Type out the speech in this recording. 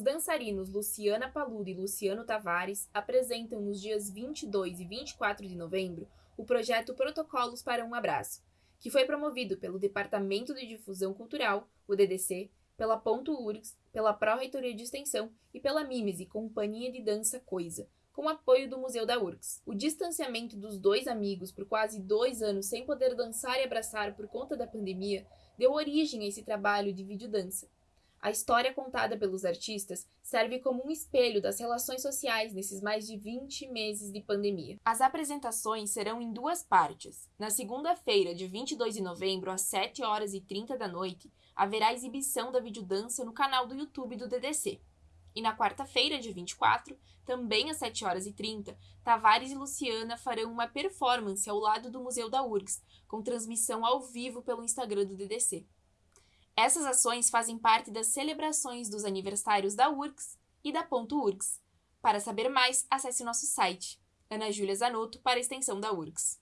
dançarinos Luciana Paludo e Luciano Tavares apresentam nos dias 22 e 24 de novembro o projeto Protocolos para um Abraço, que foi promovido pelo Departamento de Difusão Cultural, o DDC, pela Ponto URGS, pela Pró-Reitoria de Extensão e pela Mimese, Companhia de Dança Coisa, com apoio do Museu da URGS. O distanciamento dos dois amigos por quase dois anos sem poder dançar e abraçar por conta da pandemia deu origem a esse trabalho de videodança. A história contada pelos artistas serve como um espelho das relações sociais nesses mais de 20 meses de pandemia. As apresentações serão em duas partes. Na segunda-feira, de 22 de novembro, às 7 horas e 30 da noite, haverá exibição da videodança no canal do YouTube do DDC. E na quarta-feira, de 24, também às 7 horas e 30, Tavares e Luciana farão uma performance ao lado do Museu da URGS, com transmissão ao vivo pelo Instagram do DDC. Essas ações fazem parte das celebrações dos aniversários da URGS e da Ponto URGS. Para saber mais, acesse nosso site. Ana Júlia Zanotto para a extensão da URGS.